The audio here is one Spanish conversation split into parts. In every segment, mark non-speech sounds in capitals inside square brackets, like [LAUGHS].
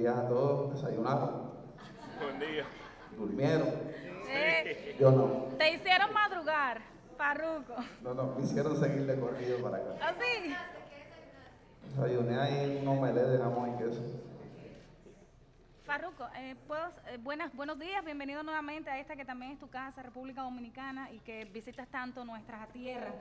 días a todos. ¿Desayunaron? Buen día. ¿Durmieron? Eh, Yo no. te hicieron madrugar, Farruco. No, no, me hicieron seguirle corrido para acá. ¿Así? Desayuné ahí un omelette de jamón y queso. Farruco, eh, ¿puedo- eh, buenas, buenos días, bienvenido nuevamente a esta que también es tu casa, República Dominicana, y que visitas tanto nuestra tierra.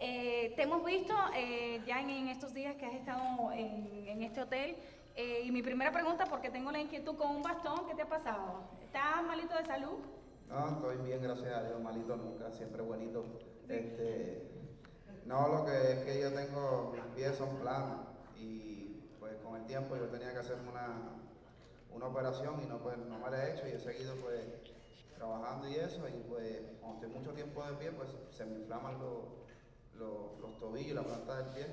Eh, te hemos visto eh, ya en, en estos días que has estado en, en este hotel, eh, y mi primera pregunta, porque tengo la inquietud con un bastón, ¿qué te ha pasado? ¿Estás malito de salud? No, estoy bien, gracias a Dios, malito nunca, siempre buenito. Este, no, lo que es que yo tengo, mis pies son planos y pues con el tiempo yo tenía que hacerme una, una operación y no, pues, no me la he hecho y he seguido pues trabajando y eso y pues cuando estoy mucho tiempo de pie pues se me inflaman los, los, los tobillos y la planta del pie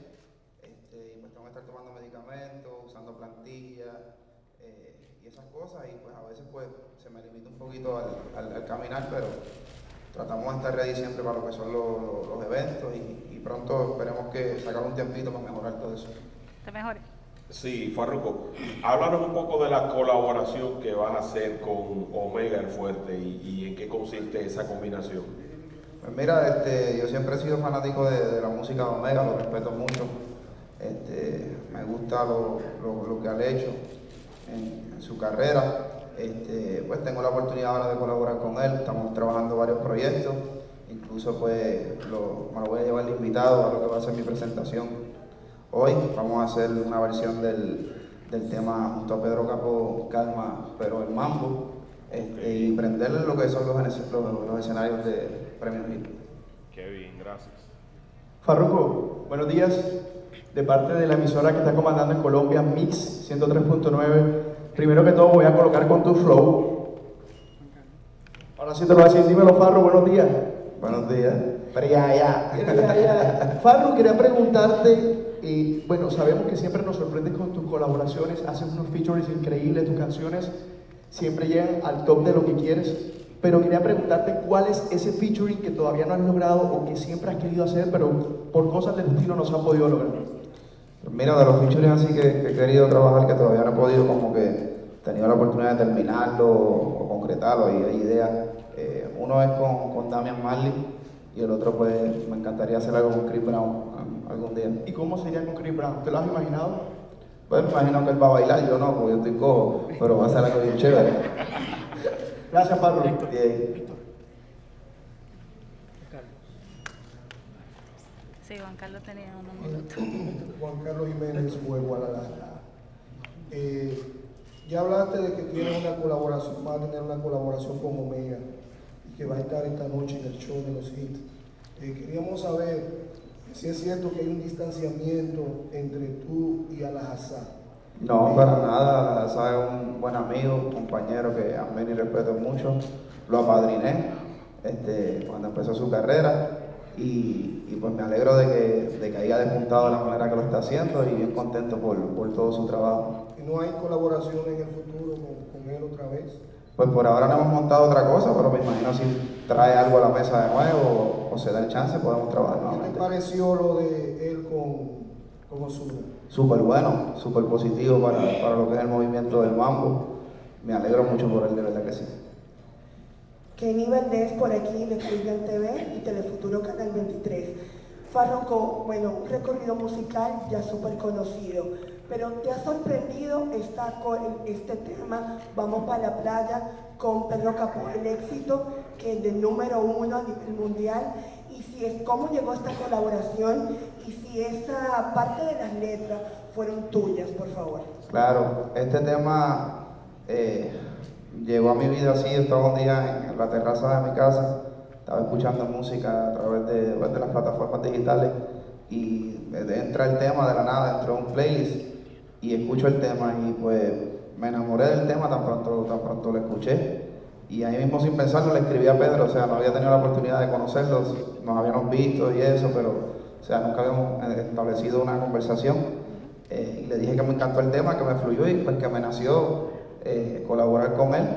este, y pues tengo que estar tomando medicamentos, usando plantillas eh, y esas cosas y pues a veces pues se me limita un poquito al, al- al caminar pero tratamos de estar ready siempre para lo que son los, los- los eventos y, y pronto esperemos que sacar un tiempito para mejorar todo eso. Te mejores. Sí, Farruko, háblanos un poco de la colaboración que vas a hacer con Omega el Fuerte y, y en qué consiste esa combinación. Pues mira, este, yo siempre he sido fanático de, de la música de Omega, lo respeto mucho. Este, me gusta lo, lo- lo que han hecho en, en su carrera. Este, pues tengo la oportunidad ahora de colaborar con él, estamos trabajando varios proyectos, incluso pues lo- me lo voy a llevar de invitado a lo que va a ser mi presentación. Hoy vamos a hacer una versión del, del tema junto a Pedro Capo Calma, pero el mambo, este, y prenderle lo que son los, ene- los- los escenarios de Premio Hit. Qué bien, gracias. Farruko, buenos días. De parte de la emisora que está comandando en Colombia, Mix 103.9. Primero que todo voy a colocar con tu flow. Ahora sí te lo voy a decir, dímelo Farro, buenos días. Buenos días. Pero ya, ya. Farro, quería preguntarte, y bueno, sabemos que siempre nos sorprendes con tus colaboraciones, haces unos features increíbles, tus canciones siempre llegan al top de lo que quieres, pero quería preguntarte cuál es ese featuring que todavía no has logrado o que siempre has querido hacer, pero por cosas del destino no se ha podido lograr. Mira, de los features así que, que he querido trabajar, que todavía no he podido, como que he tenido la oportunidad de terminarlo o, concretarlo, y hay ideas. Eh, uno es con, con Damian Marley y el otro, pues, me encantaría hacer algo con Chris Brown algún día. ¿Y cómo sería con Chris Brown? ¿Te lo has imaginado? Pues me imagino que él va a bailar, yo no, porque yo estoy cojo, pero va a ser algo bien chévere. Gracias. Bien. Sí, Juan Carlos tenía unos minutos. [CLEARS THROAT] Juan Carlos Jiménez fue Guadalajara. Eh, ya hablaste de que tienes una colaboración, va a tener una colaboración con Omega y que va a estar esta noche en el show de los hits. Eh, queríamos saber si es cierto que hay un distanciamiento entre tú y Alhazá. No, para nada, sabes, un buen amigo, un compañero que amén y respeto mucho. Lo apadriné este, cuando empezó su carrera y, y pues me alegro de que, de que haya despuntado de la manera que lo está haciendo y bien contento por, por todo su trabajo. ¿Y no hay colaboración en el futuro con, con él otra vez? Pues por ahora no hemos montado otra cosa, pero me imagino si trae algo a la mesa de nuevo o, o se da el chance, podemos trabajar ¿Qué te nuevamente. pareció lo de él con, con Ozuna? Súper bueno, súper positivo para, para lo que es el movimiento del mambo. Me alegro mucho por él, de verdad que sí. Kenny Valdés por aquí de Freedom TV y Telefuturo Canal 23. Farroco, bueno, un recorrido musical ya súper conocido, pero ¿te ha sorprendido esta, este tema, Vamos para la playa, con Pedro Capó, el éxito que es de número uno a nivel mundial? Y si es cómo llegó esta colaboración y si esa parte de las letras fueron tuyas, por favor. Claro, este tema eh, llegó a mi vida así, estaba un día en la terraza de mi casa, estaba escuchando música a través de, de las plataformas digitales y entra el tema de la nada, entró un playlist y escucho el tema y pues me enamoré del tema tan pronto, tan pronto lo escuché y ahí mismo sin pensarlo le escribí a Pedro, o sea, no había tenido la oportunidad de conocerlos, nos habíamos visto y eso, pero o sea, nunca habíamos eh, establecido una conversación. Eh, y le dije que me encantó el tema, que me fluyó y pues que me nació eh, colaborar con él.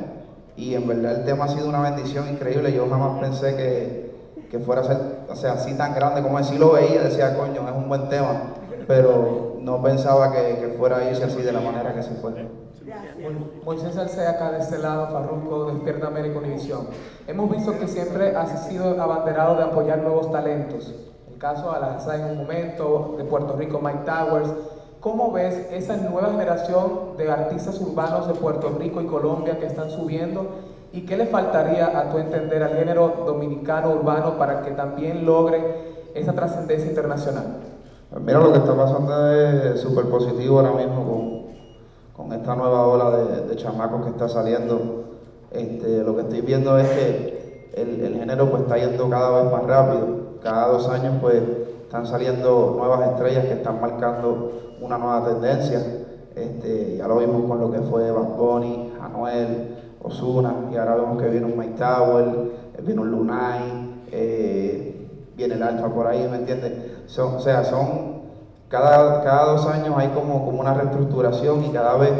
Y en verdad el tema ha sido una bendición increíble. Yo jamás pensé que, que fuera a ser o sea, así tan grande como él. Sí lo veía, decía, coño, es un buen tema. Pero no pensaba que, que fuera a irse así de la manera que se fue. Moisés Alcea acá de este lado, Farruko, Despierta América Univisión. Hemos visto que siempre has sido abanderado de apoyar nuevos talentos. El caso Alaza en un momento, de Puerto Rico, Mike Towers. ¿Cómo ves esa nueva generación de artistas urbanos de Puerto Rico y Colombia que están subiendo? ¿Y qué le faltaría a tu entender al género dominicano urbano para que también logre esa trascendencia internacional? Mira, lo que está pasando es súper positivo ahora mismo con, con, esta nueva ola de, de, chamacos que está saliendo. Este, lo que estoy viendo es que el, el, género pues está yendo cada vez más rápido. Cada dos años pues están saliendo nuevas estrellas que están marcando una nueva tendencia. Este, ya lo vimos con lo que fue Bad Bunny, Anuel, Osuna, y ahora vemos que viene un Mike Tower, viene un Lunay, eh, viene el alfa por ahí, ¿me entiendes? Son, o sea, son, cada, cada dos años hay como, como una reestructuración y cada vez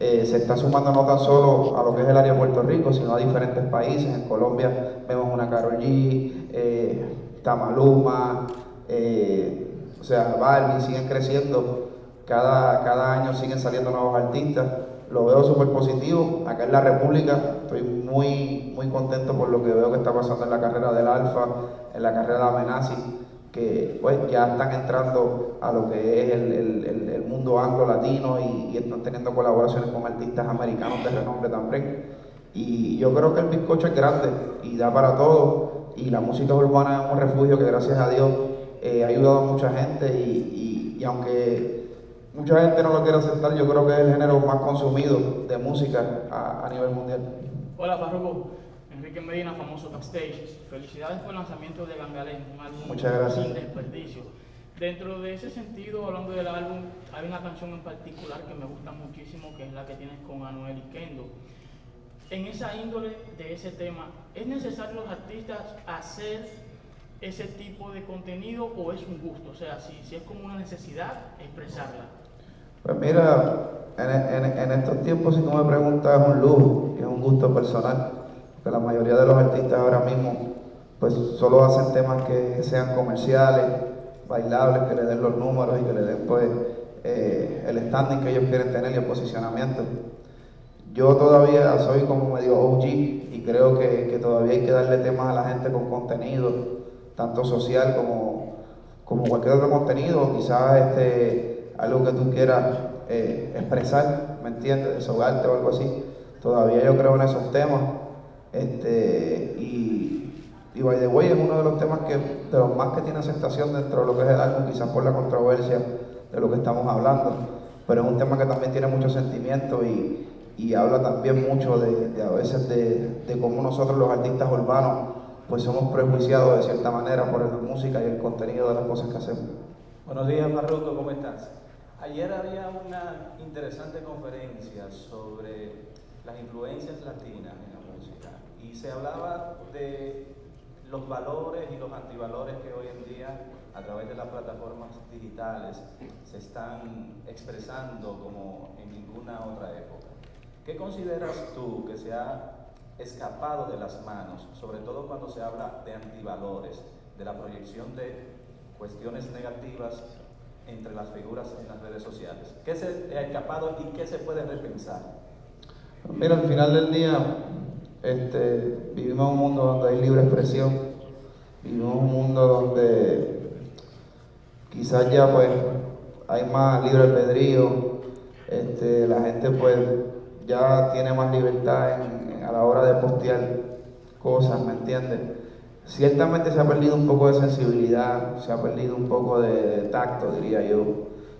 eh, se está sumando no tan solo a lo que es el área de Puerto Rico, sino a diferentes países. En Colombia vemos una Karol G, eh, Tamaluma, eh, o sea, Barbie, siguen creciendo. Cada, cada año siguen saliendo nuevos artistas lo veo súper positivo. Acá en la República estoy muy, muy contento por lo que veo que está pasando en la carrera del Alfa, en la carrera de Amenazi, que pues ya están entrando a lo que es el, el, el mundo anglo-latino y, y, están teniendo colaboraciones con artistas americanos de renombre también. Y yo creo que el bizcocho es grande y da para todo. Y la música urbana es un refugio que gracias a Dios eh, ha ayudado a mucha gente y, y, y aunque mucha gente no lo quiere aceptar, yo creo que es el género más consumido de música a, a nivel mundial. Hola Farruko, Enrique Medina, famoso Backstage. Felicidades por el lanzamiento de Gangalén, un álbum Muchas gracias. sin desperdicio. Dentro de ese sentido, hablando del álbum, hay una canción en particular que me gusta muchísimo, que es la que tienes con Anuel y Kendo. En esa índole de ese tema, ¿es necesario los artistas hacer ese tipo de contenido o es un gusto? O sea, si, es como una necesidad, expresarla. Pues mira, en, estos tiempos si tú me preguntas es un lujo es un gusto personal, porque la mayoría de los artistas ahora mismo pues solo hacen temas que sean comerciales, bailables, que le den los números y que le den pues eh, el standing que ellos quieren tener y el posicionamiento. Yo todavía soy como medio OG y creo que todavía hay que darle temas a la gente con contenido, tanto social como, como cualquier otro contenido, quizás este algo que tú quieras eh, expresar, ¿me entiendes? Desahogarte o algo así. Todavía yo creo en esos temas. Este, y, y By the Way es uno de los temas que, de los más que tiene aceptación dentro de lo que es el álbum, quizás por la controversia de lo que estamos hablando. Pero es un tema que también tiene mucho sentimiento y, y habla también mucho de, de a veces de, de, cómo nosotros los artistas urbanos pues somos prejuiciados de cierta manera por la música y el contenido de las cosas que hacemos. Buenos días, Marruto, ¿cómo estás? Ayer había una interesante conferencia sobre las influencias latinas en la música y se hablaba de los valores y los antivalores que hoy en día a través de las plataformas digitales se están expresando como en ninguna otra época. ¿Qué consideras tú que se ha escapado de las manos, sobre todo cuando se habla de antivalores, de la proyección de cuestiones negativas entre las figuras en las redes sociales? ¿Qué se ha escapado y qué se puede repensar? Mira, al final del día, este, vivimos un mundo donde hay libre expresión, vivimos un mundo donde quizás ya pues hay más libre albedrío, este, la gente pues ya tiene más libertad en, a la hora de postear cosas, ¿me entiendes? Ciertamente se ha perdido un poco de sensibilidad, se ha perdido un poco de, tacto, diría yo,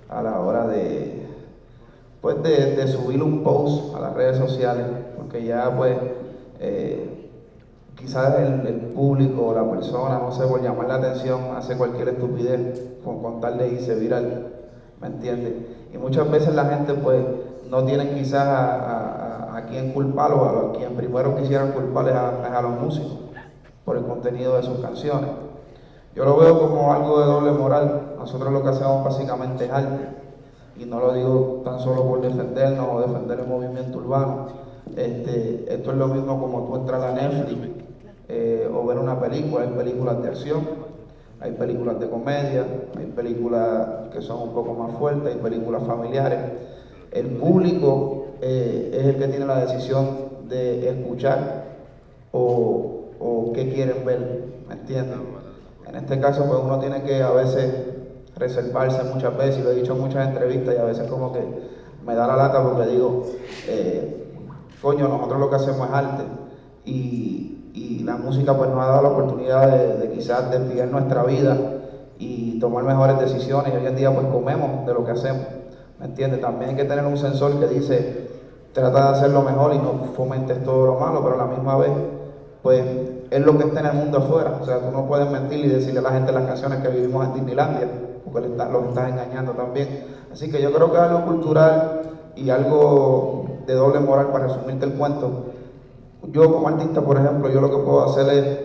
a la hora de, pues de, subir un post a las redes sociales, porque ya pues eh, quizás el, público o la persona, no sé, por llamar la atención, hace cualquier estupidez con contarle y se viral, ¿me entiendes? Y muchas veces la gente pues no tiene quizás a, a quien culpar o a quien primero quisieran culpar es a los músicos por el contenido de sus canciones. Yo lo veo como algo de doble moral. Nosotros lo que hacemos básicamente es arte. Y no lo digo tan solo por defendernos o defender el movimiento urbano. Este, esto es lo mismo como tú entras a Netflix eh, o ver una película. Hay películas de acción, hay películas de comedia, hay películas que son un poco más fuertes, hay películas familiares. El público eh, es el que tiene la decisión de escuchar o, o qué quieren ver, ¿me entiendes? En este caso, pues uno tiene que a veces reservarse muchas veces, y lo he dicho en muchas entrevistas, y a veces como que me da la lata porque digo, eh, coño, nosotros lo que hacemos es arte, y, la música pues nos ha dado la oportunidad de, de quizás desviar nuestra vida y tomar mejores decisiones, y hoy en día pues comemos de lo que hacemos, ¿me entiendes? También hay que tener un sensor que dice, trata de hacerlo mejor y no fomentes todo lo malo, pero a la misma vez, pues es lo que está en el mundo afuera. O sea, tú no puedes mentir y decirle a la gente las canciones que vivimos en Disneylandia, porque los estás engañando también. Así que yo creo que algo cultural y algo de doble moral para resumirte el cuento. Yo como artista, por ejemplo, yo lo que puedo hacer es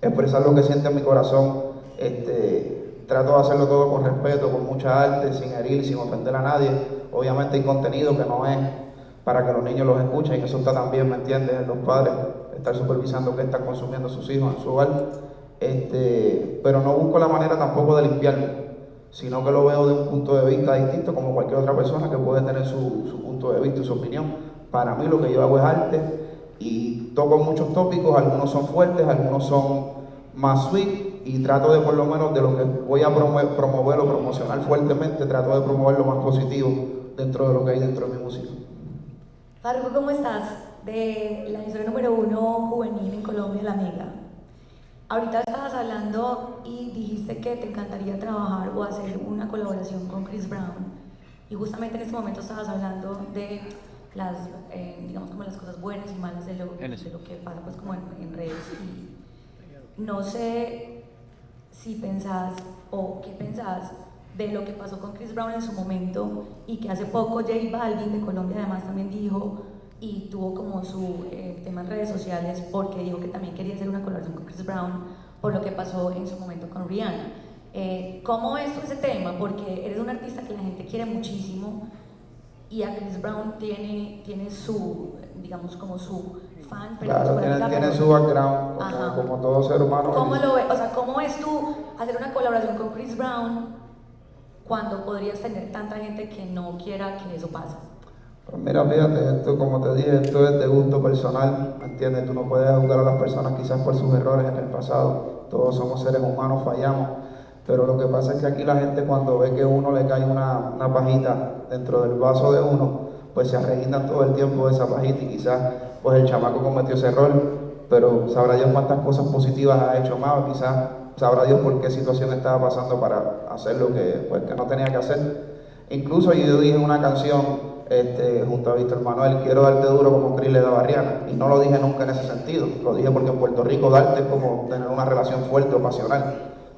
expresar lo que siente en mi corazón. Este, trato de hacerlo todo con respeto, con mucha arte, sin herir, sin ofender a nadie. Obviamente hay contenido que no es para que los niños los escuchen y eso está también, ¿me entiendes? Los padres estar supervisando qué están consumiendo sus hijos en su hogar, este, pero no busco la manera tampoco de limpiarlo, sino que lo veo de un punto de vista distinto como cualquier otra persona que puede tener su, su punto de vista y su opinión. Para mí lo que yo hago es arte y toco muchos tópicos, algunos son fuertes, algunos son más sweet y trato de por lo menos de lo que voy a promover o promocionar fuertemente, trato de promover lo más positivo dentro de lo que hay dentro de mi música. Fargo, ¿cómo estás? De la historia número uno juvenil en Colombia, La Mega. Ahorita estabas hablando y dijiste que te encantaría trabajar o hacer una colaboración con Chris Brown. Y justamente en ese momento estabas hablando de las, eh, digamos, como las cosas buenas y malas de lo, de lo que pasa pues, como en, redes. Y no sé si pensás o qué pensás de lo que pasó con Chris Brown en su momento y que hace poco J Balvin de Colombia además también dijo y tuvo como su eh, tema en redes sociales porque dijo que también quería hacer una colaboración con Chris Brown por lo que pasó en su momento con Rihanna. Eh, ¿Cómo es ese tema? Porque eres un artista que la gente quiere muchísimo y a Chris Brown tiene, tiene su, digamos, como su fan. Pero claro, tiene, tiene, su background, como, como, todo ser humano. ¿Cómo lo O sea, ¿cómo es tú hacer una colaboración con Chris Brown cuando podrías tener tanta gente que no quiera que eso pase? Pues mira, fíjate, esto como te dije, esto es de gusto personal, ¿me entiendes? Tú no puedes juzgar a las personas quizás por sus errores en el pasado, todos somos seres humanos, fallamos, pero lo que pasa es que aquí la gente cuando ve que uno le cae una, una pajita dentro del vaso de uno, pues se arreglan todo el tiempo de esa pajita y quizás pues el chamaco cometió ese error, pero sabrá Dios cuántas cosas positivas ha hecho más, quizás sabrá Dios por qué situación estaba pasando para hacer lo que, pues, que no tenía que hacer. Incluso yo dije en una canción este, junto a Víctor Manuel, quiero darte duro como Cris le da Barriana. Y no lo dije nunca en ese sentido, lo dije porque en Puerto Rico darte es como tener una relación fuerte o pasional,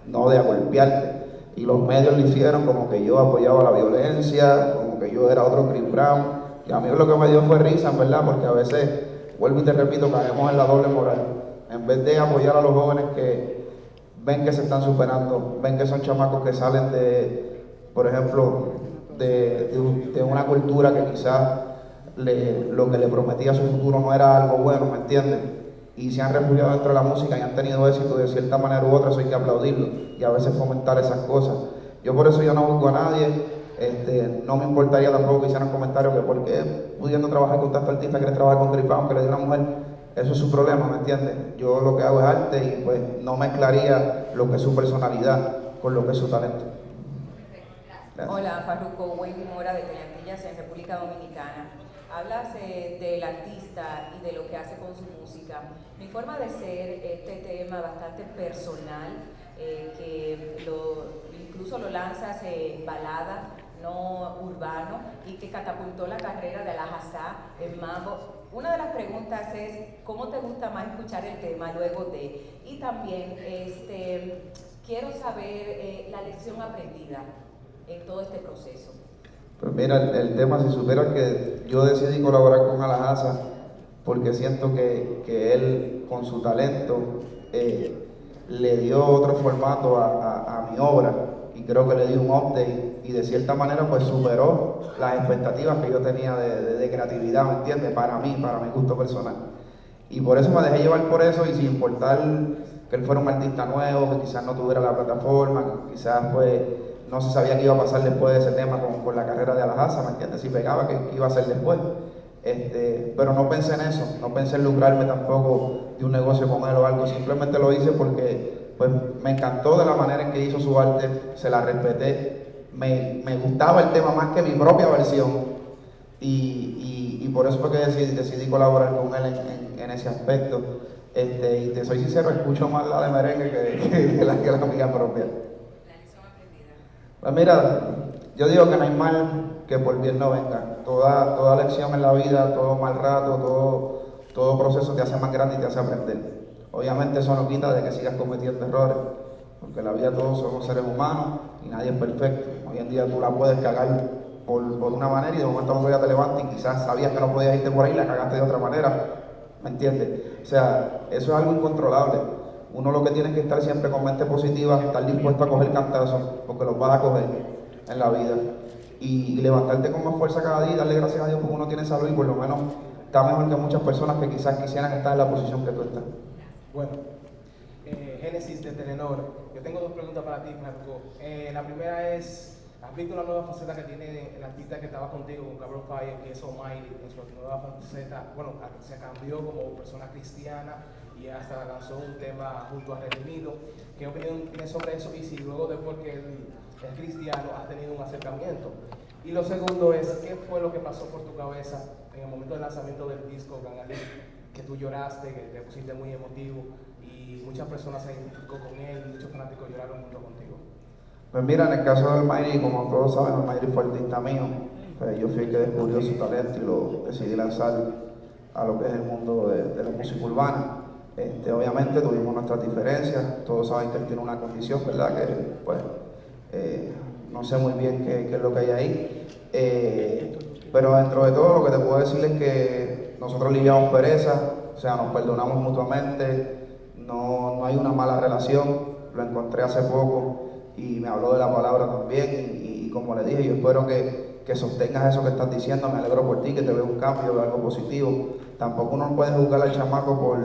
no de golpearte. Y los medios lo hicieron como que yo apoyaba la violencia, como que yo era otro Chris Brown. Y a mí lo que me dio fue risa, verdad, porque a veces, vuelvo y te repito, caemos en la doble moral. En vez de apoyar a los jóvenes que ven que se están superando, ven que son chamacos que salen de, por ejemplo, de, una cultura que quizás lo que le prometía a su futuro no era algo bueno, ¿me entienden? Y se han refugiado dentro de la música y han tenido éxito de cierta manera u otra, eso hay que aplaudirlo y a veces fomentar esas cosas. Yo por eso yo no busco a nadie, este, no me importaría tampoco que hicieran comentarios que por qué pudiendo trabajar con tanto artista quieres trabajar con Gripao, que le dio una mujer, eso es su problema, ¿me entiendes? Yo lo que hago es arte y pues no mezclaría lo que es su personalidad con lo que es su talento. Hola, Farruko, Wendy Mora de Toyantillas en República Dominicana. Hablas eh, del artista y de lo que hace con su música. Mi forma de ser, este tema bastante personal, eh, que incluso lo lanzas en balada, no urbano, y que catapultó la carrera de la Hazá en mambo. Una de las preguntas es, ¿cómo te gusta más escuchar el tema luego de? Y también, este, quiero saber eh, la lección aprendida en todo este proceso? Pues mira, el, tema, si supiera que yo decidí colaborar con Alajasa porque siento que, que él con su talento eh, le dio otro formato a, a, mi obra y creo que le dio un update y de cierta manera pues superó las expectativas que yo tenía de, creatividad, ¿me entiendes? Para mí, para mi gusto personal. Y por eso me dejé llevar por eso y sin importar que él fuera un artista nuevo, que quizás no tuviera la plataforma, que quizás pues no se sabía qué iba a pasar después de ese tema con, la carrera de Alhaza, ¿me entiendes? Si pegaba, ¿qué, iba a hacer después? Este, pero no pensé en eso, no pensé en lucrarme tampoco de un negocio con él o algo, simplemente lo hice porque pues, me encantó de la manera en que hizo su arte, se la respeté, me, gustaba el tema más que mi propia versión y, por eso fue que decidí, decidí colaborar con él en, ese aspecto. Este, y te soy sincero, escucho más la de merengue [LAUGHS] que, la, que la mía propia. Pues mira, yo digo que no hay mal que por bien no venga. Toda, toda lección en la vida, todo mal rato, todo, todo proceso te hace más grande y te hace aprender. Obviamente eso no quita de que sigas cometiendo errores, porque en la vida todos somos seres humanos y nadie es perfecto. Hoy en día tú la puedes cagar por, por una manera y de momento otro te levantas y quizás sabías que no podías irte por ahí y la cagaste de otra manera. ¿Me entiendes? O sea, eso es algo incontrolable. Uno lo que tiene que estar siempre con mente positiva, estar dispuesto a coger cantazos, porque los vas a coger en la vida. Y, levantarte con más fuerza cada día y darle gracias a Dios porque uno tiene salud y por lo menos está mejor que muchas personas que quizás quisieran estar en la posición que tú estás. Bueno, eh, Génesis de Telenor. Yo tengo dos preguntas para ti, Marco. Eh, la primera es, ¿has visto la nueva faceta que tiene el artista que estaba contigo con Gabriel Fire, que es Almighty, en su nueva faceta? Bueno, se cambió como persona cristiana y hasta lanzó un tema junto a Redimido. ¿Qué opinión tienes sobre eso? Y si luego después que es cristiano has tenido un acercamiento. Y lo segundo es, ¿qué fue lo que pasó por tu cabeza en el momento del lanzamiento del disco? Que tú lloraste, que te pusiste muy emotivo y muchas personas se identificó con él, muchos fanáticos lloraron junto contigo. Pues mira, en el caso del Mayri, como todos saben, Mayri fue artista mío. Pues yo fui el que descubrió su talento y lo decidí lanzar a lo que es el mundo de la música urbana. Este, obviamente tuvimos nuestras diferencias, todos saben que él tiene una condición, ¿verdad? Que pues eh, no sé muy bien qué, es lo que hay ahí. Eh, pero dentro de todo lo que te puedo decir es que nosotros lidiamos pereza, o sea, nos perdonamos mutuamente, no, no hay una mala relación, lo encontré hace poco y me habló de la palabra también y, como le dije, yo espero que, que, sostengas eso que estás diciendo, me alegro por ti, que te veo un cambio, veo algo positivo. Tampoco uno puede juzgar al chamaco por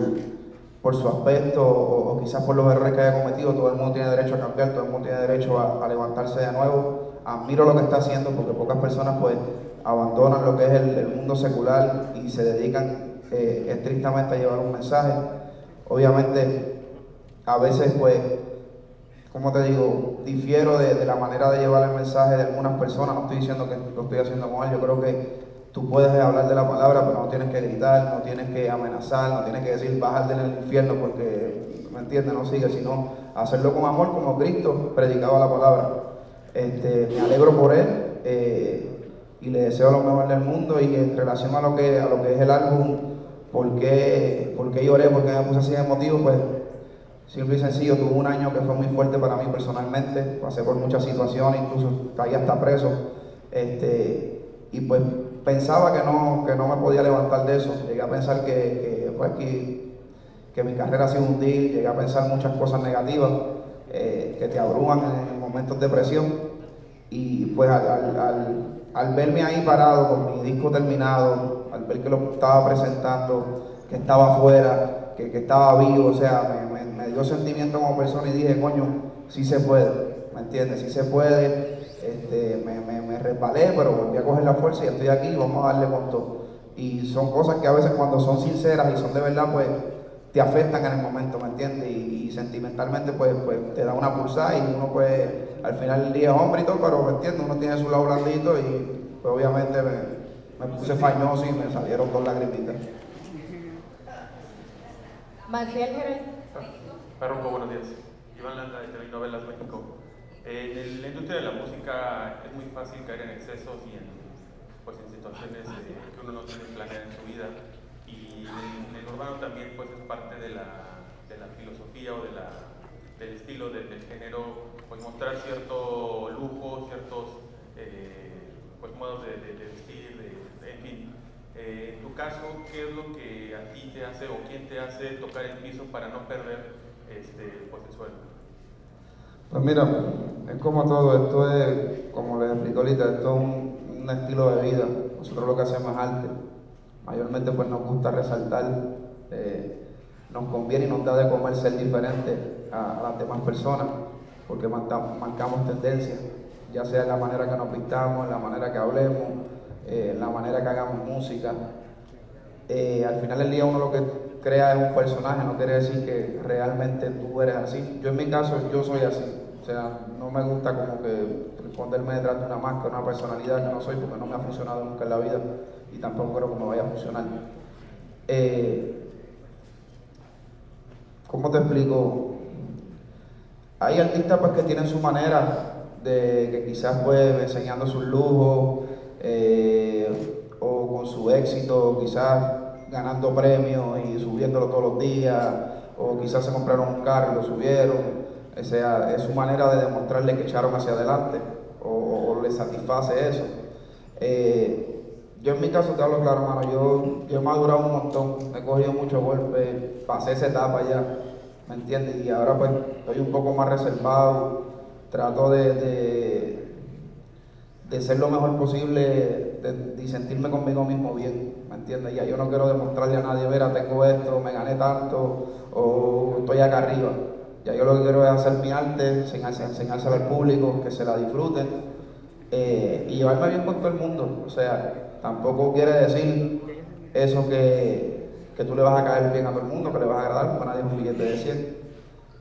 por su aspecto o, quizás por los errores que haya cometido, todo el mundo tiene derecho a cambiar, todo el mundo tiene derecho a, levantarse de nuevo. Admiro lo que está haciendo porque pocas personas pues abandonan lo que es el, mundo secular y se dedican eh, estrictamente a llevar un mensaje. Obviamente, a veces pues, como te digo, difiero de, la manera de llevar el mensaje de algunas personas, no estoy diciendo que lo estoy haciendo mal, yo creo que Tú puedes hablar de la palabra, pero no tienes que gritar, no tienes que amenazar, no tienes que decir bájate en el infierno porque, ¿me entiendes? No sigue, sino hacerlo con amor como Cristo predicaba la palabra. Este, me alegro por él eh, y le deseo lo mejor del mundo y en relación a lo que, a lo que es el álbum, ¿por qué, lloré? ¿Por qué me puse así de motivo? Pues simple y sencillo, tuve un año que fue muy fuerte para mí personalmente, pasé por muchas situaciones, incluso caí hasta preso. Este, y pues pensaba que no, que no me podía levantar de eso. Llegué a pensar que, que, pues, que, mi carrera se hundir, llegué a pensar muchas cosas negativas eh, que te abruman en, momentos de presión. Y pues al, verme ahí parado con mi disco terminado, ver que lo estaba presentando, que estaba afuera, que, estaba vivo, o sea, me, me, dio sentimiento como persona y dije, coño, sí se puede, ¿me entiendes? Sí se puede. Este, me, me, me, resbalé, pero volví a coger la fuerza y estoy aquí y vamos a darle con todo. Y son cosas que a veces cuando son sinceras y son de verdad, pues te afectan en el momento, ¿me entiendes? Y, sentimentalmente, pues, pues te da una pulsada y uno pues al final del día es hombre y todo, pero ¿me entiendes? Uno tiene su lado blandito y pues obviamente me, me puse fañoso y me salieron dos lagrimitas. Maciel Jerez. Párroco, buenos días. Iván Landa de TV Novelas México. En la industria de la música es muy fácil caer en excesos y en, pues, en situaciones eh, que uno no tiene planeada en su vida. Y en, el urbano también pues, es parte de la, de la filosofía o de la, del estilo del género, pues mostrar cierto lujo, ciertos eh, pues, modos de, vestir, de, en fin. Eh, en tu caso, ¿qué es lo que a ti te hace o quién te hace tocar el piso para no perder este, pues, el suelo? Pues mira, es como todo, esto es, como les explico ahorita, esto es un, estilo de vida. Nosotros lo que hacemos es arte. Mayormente pues nos gusta resaltar, eh, nos conviene y nos da de comer ser diferente a, las demás personas, porque marcamos, tendencias. ya sea en la manera que nos pintamos, en la manera que hablemos, eh, la manera que hagamos música. Eh, al final del día uno lo que crea es un personaje, no quiere decir que realmente tú eres así. Yo en mi caso, yo soy así. O sea, no me gusta como que esconderme detrás de una máscara, una personalidad que no soy porque no me ha funcionado nunca en la vida y tampoco creo que me vaya a funcionar. Eh, ¿Cómo te explico? Hay artistas pues, que tienen su manera de que quizás pues enseñando sus lujos eh, o con su éxito, quizás ganando premios y subiéndolo todos los días, o quizás se compraron un carro y lo subieron. O sea, es su manera de demostrarle que echaron hacia adelante o, les satisface eso. Eh, yo en mi caso te hablo claro, hermano, yo, yo he madurado un montón, he cogido muchos golpes, pasé esa etapa ya, ¿me entiendes? Y ahora pues estoy un poco más reservado, trato de, ser lo mejor posible y sentirme conmigo mismo bien, ¿me entiendes? Ya yo no quiero demostrarle a nadie, mira, tengo esto, me gané tanto, o estoy acá arriba. Ya yo lo que quiero es hacer mi arte, enseñárselo al público, que se la disfruten eh, y llevarme bien con todo el mundo. O sea, tampoco quiere decir eso que, que, tú le vas a caer bien a todo el mundo, que le vas a agradar, porque nadie es un billete de 100.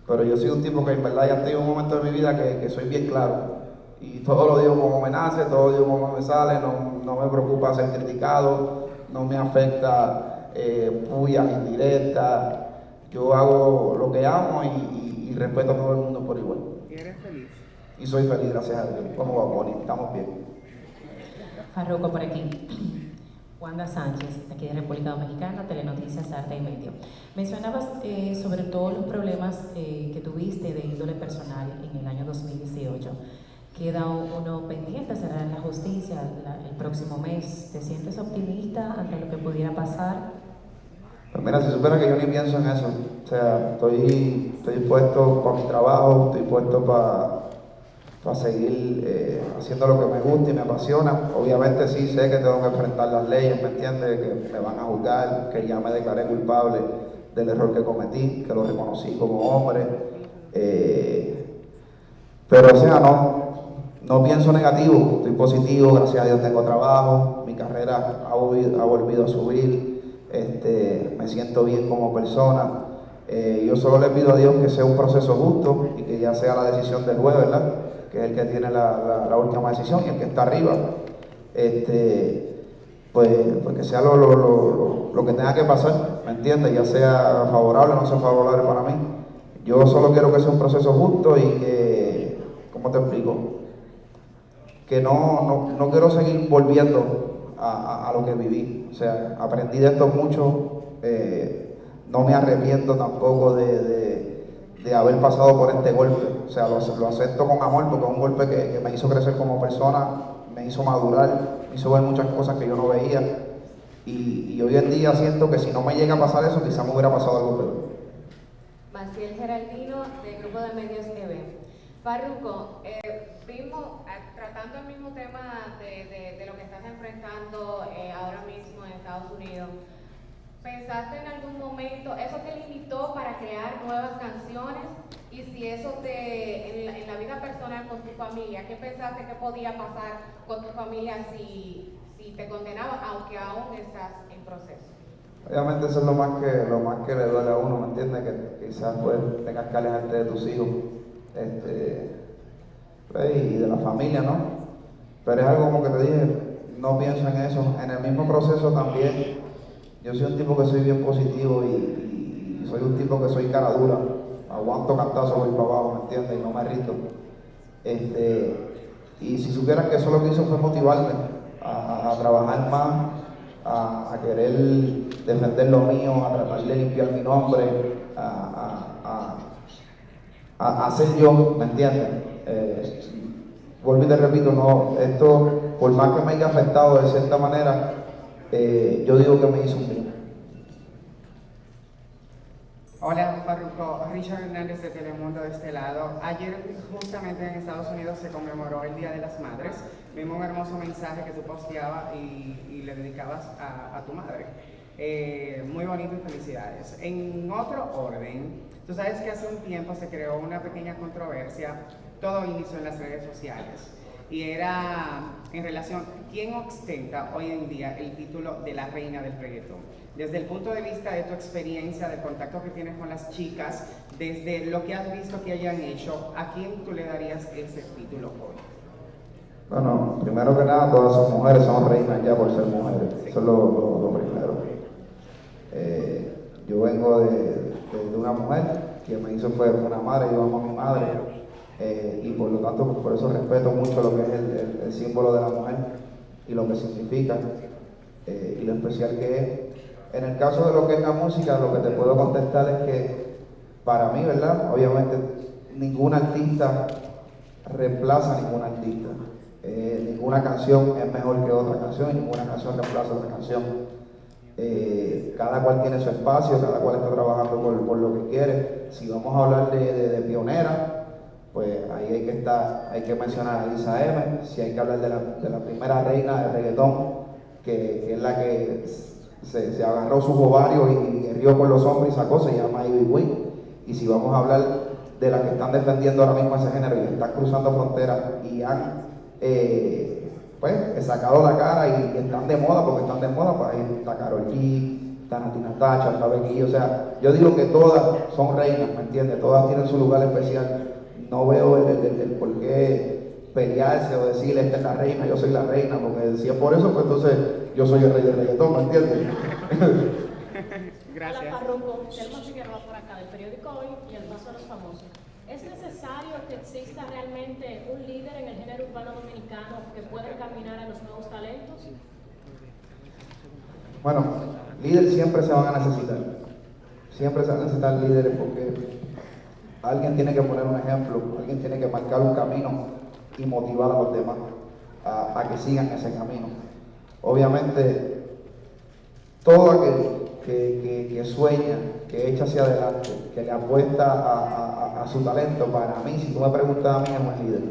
Pero yo soy un tipo que en verdad ya tengo un momento de mi vida que, soy bien claro. Y todo lo digo como me nace, todo lo digo como me sale, no, no me preocupa ser criticado, no me afecta eh, puyas indirectas. Yo hago lo que amo y, y respeto a todo el mundo por igual. ¿Y eres feliz? Y soy feliz, gracias a Dios. ¿Cómo va, Bonnie? Estamos bien. Farroco por aquí. Wanda Sánchez, aquí de República Dominicana, Telenoticias, Arte y Medio. Mencionabas eh, sobre todos los problemas eh, que tuviste de índole personal en el año 2018. Queda uno pendiente, será en la justicia el próximo mes. ¿Te sientes optimista ante lo que pudiera pasar? Pues mira, si supera que yo ni pienso en eso. O sea, estoy, estoy puesto para mi trabajo, estoy puesto para seguir eh, haciendo lo que me gusta y me apasiona. Obviamente sí sé que tengo que enfrentar las leyes, ¿me entiendes? Que me van a juzgar, que ya me declaré culpable del error que cometí, que lo reconocí como hombre. Eh, pero o sea, no, no pienso negativo, estoy positivo, gracias a Dios tengo trabajo, mi carrera ha, volvido a subir este, me siento bien como persona. Eh, yo solo le pido a Dios que sea un proceso justo y que ya sea la decisión del juez, ¿verdad? Que es el que tiene la, última decisión y el que está arriba. Este, pues, pues que sea lo, lo, que tenga que pasar, ¿me entiendes? Ya sea favorable o no sea favorable para mí. Yo solo quiero que sea un proceso justo y que, ¿cómo te explico? Que no, no, no quiero seguir volviendo a, lo que viví. O sea, aprendí de esto mucho. Eh, no me arrepiento tampoco de, de, haber pasado por este golpe. O sea, lo, lo acepto con amor porque es un golpe que, me hizo crecer como persona, me hizo madurar, me hizo ver muchas cosas que yo no veía. Y, hoy en día siento que si no me llega a pasar eso, quizás me hubiera pasado algo peor. Maciel Geraldino, del Grupo de Medios EB. Farruco, eh, eh, tratando el mismo tema de, lo que estás enfrentando eh, ahora mismo en Estados Unidos, ¿pensaste en algún momento, eso te limitó para crear nuevas canciones? Y si eso te, en la, vida personal con tu familia, ¿qué pensaste que podía pasar con tu familia si, si te condenaban, aunque aún estás en proceso? Obviamente eso es lo más que, lo más que le duele a uno, ¿me entiendes? Que quizás pues tengas que alejarte de tus hijos este, y de la familia, ¿no? Pero es algo como que te dije, no pienso en eso. En el mismo proceso también, yo soy un tipo que soy bien positivo y, soy un tipo que soy cara dura. Aguanto cantazo, voy para abajo, ¿me entiendes? Y no me rito. Este, y si supieran que eso lo que hizo fue motivarme a, trabajar más, a, querer defender lo mío, a tratar de limpiar mi nombre, a a, ser yo, ¿me entiendes? Eh, vuelvo y te repito, no, esto, por más que me haya afectado de cierta manera, eh, yo digo que me hizo un bien. Hola, Farruko, Richard Hernández de Telemundo de este lado. Ayer justamente en Estados Unidos se conmemoró el Día de las Madres. Vimos un hermoso mensaje que tú posteabas y, le dedicabas a, tu madre. Eh, muy bonito y felicidades. En otro orden, Tú sabes que hace un tiempo se creó una pequeña controversia, todo inició en las redes sociales. y era en relación, ¿quién ostenta hoy en día el título de la reina del reggaetón? Desde el punto de vista de tu experiencia, del contacto que tienes con las chicas, desde lo que has visto que hayan hecho, ¿a quién tú le darías ese título hoy? Bueno, primero que nada, todas son mujeres, son reinas ya por ser mujeres. Eso es lo, primero. Eh, yo vengo de, una mujer que me hizo fue una madre, yo amo a mi madre. Eh, y por lo tanto, por eso respeto mucho lo que es el, símbolo de la mujer y lo que significa eh, y lo especial que es. En el caso de lo que es la música, lo que te puedo contestar es que para mí, ¿verdad? Obviamente, ningún artista reemplaza a ningún artista. Eh, ninguna canción es mejor que otra canción y ninguna canción reemplaza a otra canción. Eh, cada cual tiene su espacio, cada cual está trabajando por, lo que quiere. Si vamos a hablar de, pionera, pues ahí hay que estar, hay que mencionar a Lisa M. Si hay que hablar de la, primera reina del reggaetón, que, es la que se, agarró sus ovarios y, rió por los hombres y sacó, se llama Ivy Wing. Y si vamos a hablar de las que están defendiendo ahora mismo ese género y están cruzando fronteras y han eh, pues sacado la cara y, están de moda porque están de moda, pues ahí está Karol G, está Natina Tacha, está Becky o sea, yo digo que todas son reinas, ¿me entiendes? Todas tienen su lugar especial. No veo el, por qué pelearse o decirle esta es la reina, yo soy la reina, porque si es por eso, pues entonces yo soy el rey del reggaetón, ¿me entiendes? [LAUGHS] Gracias. Hola, Parroco, Figueroa por acá, del periódico Hoy y el Paso de los Famosos. ¿Es necesario que exista realmente un líder en el género urbano dominicano que pueda caminar a los nuevos talentos? Bueno, líderes siempre se van a necesitar. Siempre se van a necesitar líderes porque alguien tiene que poner un ejemplo, alguien tiene que marcar un camino y motivar a los demás a, que sigan ese camino. Obviamente, todo aquel que, sueña, que echa hacia adelante, que le apuesta a, su talento, para mí, si tú me preguntas a mí, es un líder.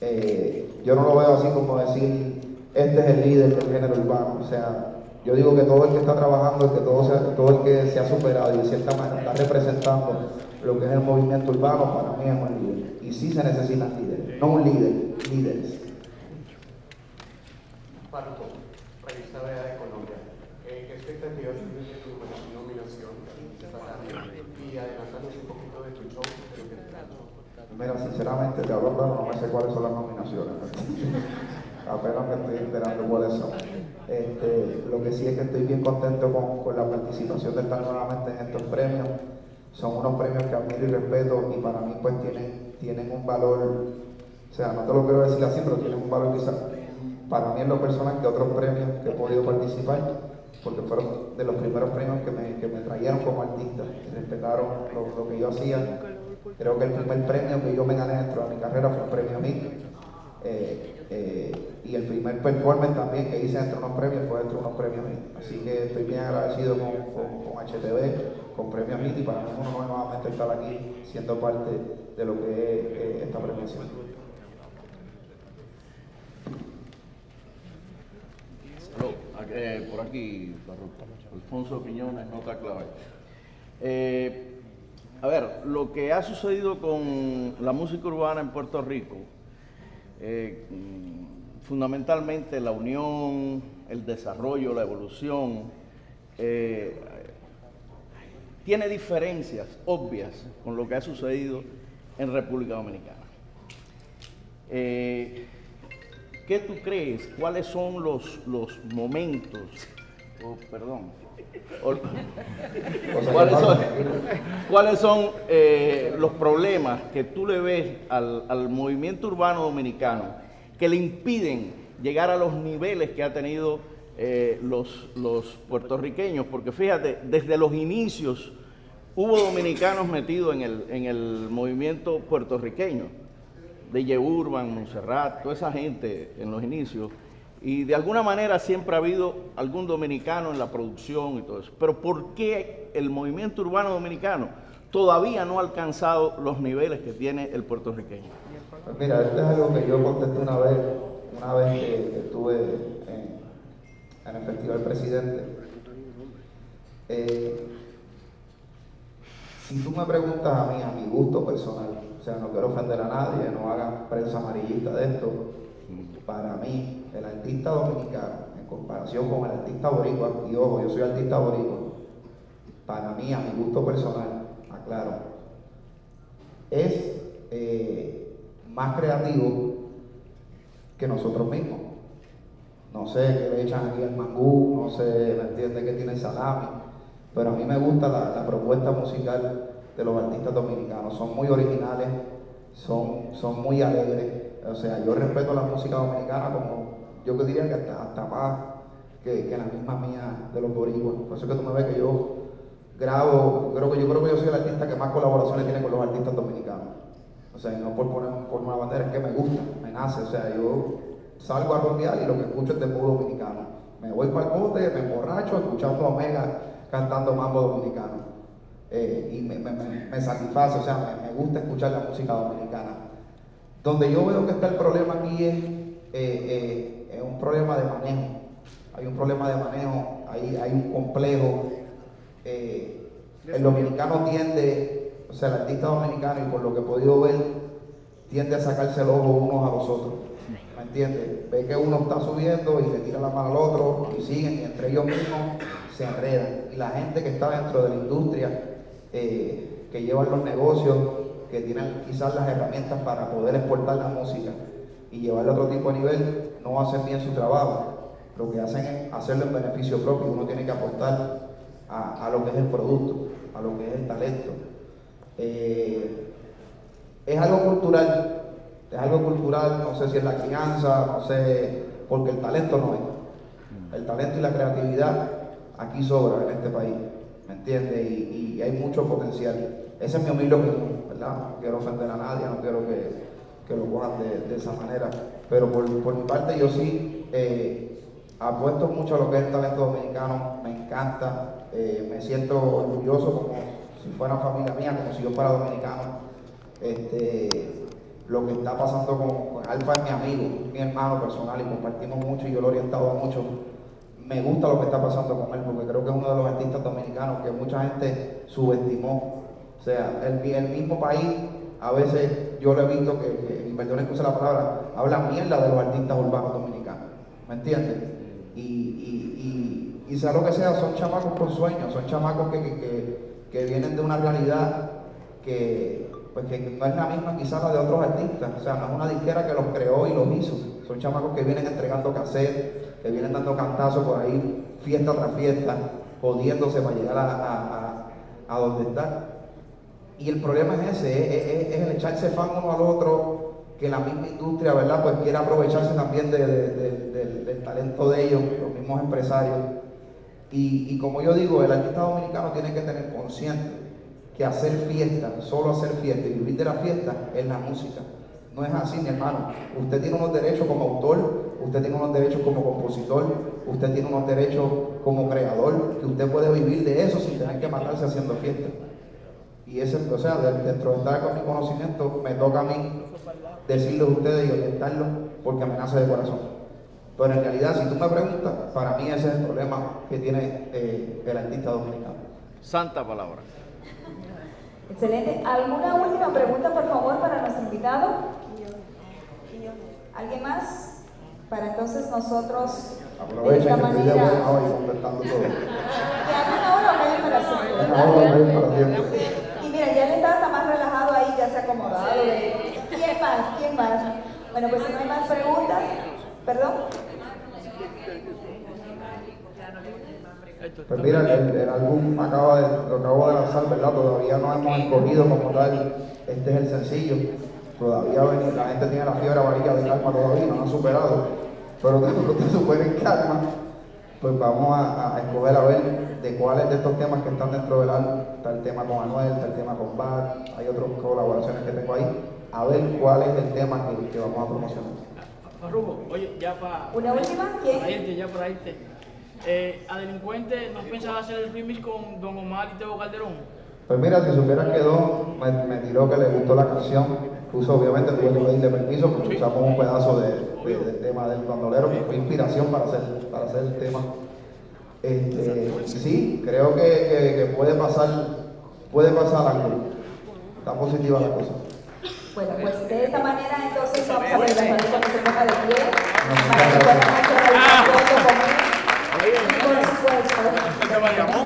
Eh, yo no lo veo así como decir, este es el líder del género urbano. O sea, yo digo que todo el que está trabajando, que todo, todo el que se ha superado y de cierta manera está representando lo que es el movimiento urbano, para mí es un líder. Y sí se necesitan líderes, no un líder, líderes. Mira, sinceramente, te hablo claro, no me sé cuáles son las nominaciones. [LAUGHS] Apenas me estoy enterando cuáles son. Este, lo que sí es que estoy bien contento con, la participación de estar nuevamente en estos premios. Son unos premios que admiro y respeto y para mí pues tienen, tienen un valor, o sea, no te lo quiero decir así, pero tienen un valor quizás para mí en lo personal que otros premios que he podido participar, porque fueron de los primeros premios que me, que me trajeron como artista, respetaron lo, lo que yo hacía Creo que el primer premio que yo me gané dentro de mi carrera fue un premio a mí. Eh, eh, y el primer performance también que hice dentro de unos premios fue dentro de unos premios. Así que estoy bien agradecido con, con, HTV, con Premios MIT y para mí es un nuevamente estar aquí siendo parte de lo que es eh, esta premiación. por aquí, Alfonso Piñones, nota clave. A ver, lo que ha sucedido con la música urbana en Puerto Rico, eh, fundamentalmente la unión, el desarrollo, la evolución, eh, tiene diferencias obvias con lo que ha sucedido en República Dominicana. Eh, ¿Qué tú crees? ¿Cuáles son los, los momentos? Oh, perdón ¿Cuáles son, eh, los problemas que tú le ves al, movimiento urbano dominicano que le impiden llegar a los niveles que ha tenido eh, los, los puertorriqueños? Porque fíjate, desde los inicios hubo dominicanos metidos en el, en el movimiento puertorriqueño, de Urban, Montserrat, toda esa gente en los inicios y de alguna manera siempre ha habido algún dominicano en la producción y todo eso. Pero ¿por qué el movimiento urbano dominicano todavía no ha alcanzado los niveles que tiene el puertorriqueño? Mira, esto es algo que yo contesté una vez, una vez que, estuve en, el Festival Presidente. Eh, si tú me preguntas a mí, a mi gusto personal, sea, no quiero ofender a nadie, no hagan prensa amarillista de esto. Para mí, el artista dominicano, en comparación con el artista boricua, y ojo, yo soy artista boricua, para mí, a mi gusto personal, aclaro, es eh, más creativo que nosotros mismos. No sé qué le echan aquí al mangú, no sé, ¿me entiende que tiene salami, pero a mí me gusta la, la propuesta musical de los artistas dominicanos. Son muy originales, son, son muy alegres. O sea, yo respeto la música dominicana como, yo diría que hasta, más que, que, la misma mía de los boricuas. Por eso es que tú me ves que yo grabo, creo que yo creo que yo soy el artista que más colaboraciones tiene con los artistas dominicanos. O sea, y no por poner por una bandera, es que me gusta, me nace. O sea, yo salgo a rodear y lo que escucho es de modo dominicano. Me voy para el bote, me emborracho escuchando a Omega cantando mambo dominicano. Eh, y me, me, me, satisface, o sea, me, gusta escuchar la música dominicana. Donde yo veo que está el problema aquí es, eh, eh, es un problema de manejo. Hay un problema de manejo, hay, hay un complejo. el dominicano tiende, o sea, el artista dominicano, y por lo que he podido ver, tiende a sacarse el ojo unos a los otros. ¿Me entiendes? Ve que uno está subiendo y le tira la mano al otro y siguen, y entre ellos mismos se enredan. Y la gente que está dentro de la industria eh, que llevan los negocios, que tienen quizás las herramientas para poder exportar la música y llevarla a otro tipo de nivel, no hacen bien su trabajo. Lo que hacen es hacerlo en beneficio propio. Uno tiene que aportar a, lo que es el producto, a lo que es el talento. Eh, es algo cultural, es algo cultural, no sé si es la crianza, no sé, porque el talento no es. El talento y la creatividad aquí sobra en este país. ¿Me entiendes? Y, hay mucho potencial. Ese es mi humilde opinión, ¿verdad? No quiero ofender a nadie, no quiero que, lo cojan de, esa manera. Pero por, mi parte yo sí eh, apuesto mucho a lo que es el talento dominicano, me encanta, eh, me siento orgulloso como si fuera familia mía, como si yo fuera dominicano. Este, lo que está pasando con, Alfa es mi amigo, mi hermano personal y compartimos mucho y yo lo he orientado mucho me gusta lo que está pasando con él, porque creo que es uno de los artistas dominicanos que mucha gente subestimó. O sea, el, el mismo país, a veces yo lo he visto que, y perdón que la palabra, habla mierda de los artistas urbanos dominicanos. ¿Me entiendes? Y, y, y, sea lo que sea, son chamacos con sueños, son chamacos que, que, que vienen de una realidad que, pues que no es la misma quizás la de otros artistas. O sea, no es una disquera que los creó y los hizo. Son chamacos que vienen entregando cassette, que vienen dando cantazos por ahí, fiesta tras fiesta, jodiéndose para llegar a, a, donde están. Y el problema es ese, es, el echarse fan uno al otro, que la misma industria, ¿verdad? Pues quiere aprovecharse también del talento de ellos, los mismos empresarios. Y, y, como yo digo, el artista dominicano tiene que tener consciente que hacer fiesta, solo hacer fiesta y vivir de la fiesta es la música. No es así, mi hermano. Usted tiene unos derechos como autor, usted tiene unos derechos como compositor, usted tiene unos derechos como creador, que usted puede vivir de eso sin tener que matarse haciendo fiesta. Y ese, o sea, dentro de estar con mi conocimiento, me toca a mí decirle a ustedes y orientarlos porque me nace de corazón. Pero en realidad, si tú me preguntas, para mí ese es el problema que tiene eh, el artista dominicano. Santa palabra. Excelente. ¿Alguna última pregunta, por favor, para nuestro invitado? ¿Alguien más? Para entonces nosotros de esta manera... y contestando todo. [LAUGHS] una hora o media para siempre. Y mira, ya le está hasta más relajado ahí, ya se ha acomodado. ¿Quién más? ¿Quién más? Bueno, pues si no hay más preguntas, ¿perdón? Pues mira, el, el álbum acaba de, lo acabo de lanzar, ¿verdad? Todavía no hemos escogido como tal, este es el sencillo Todavía la gente tiene la fiebre amarilla de calma todavía, no lo han superado. Pero después [LAUGHS] que superen calma, pues vamos a, escoger a ver de cuáles de estos temas que están dentro del álbum. Está el tema con Anuel, está el tema con Bad, hay otras colaboraciones que tengo ahí. A ver cuál es el tema que, vamos a promocionar. Farruko, oye, ya para. ¿Una última? ¿Quién? Ya para irte. Eh, a Delincuente, ¿no pensaba hacer el remix con Don Omar y Teo Calderón? Pues mira, si supieras que Don me, me tiró que le gustó la canción obviamente tuve que pedirle permiso porque usamos un pedazo de, del tema del bandolero que fue inspiración para hacer, para hacer el tema. Este, sí, creo que, que, puede pasar, puede pasar algo. Está positiva la cosa. Bueno, pues de esta manera entonces vamos a pedir a Farruko que se ponga de pie. Para que puedan hacer la con